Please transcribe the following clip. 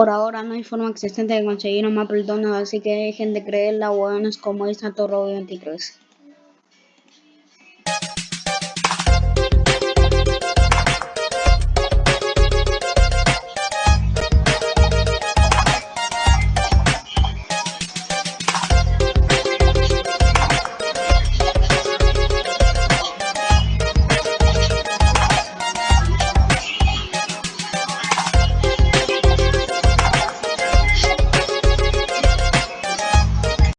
Por ahora no hay forma existente de conseguir un Maple Donut, así que dejen de creer la hueones como esta Torro 23.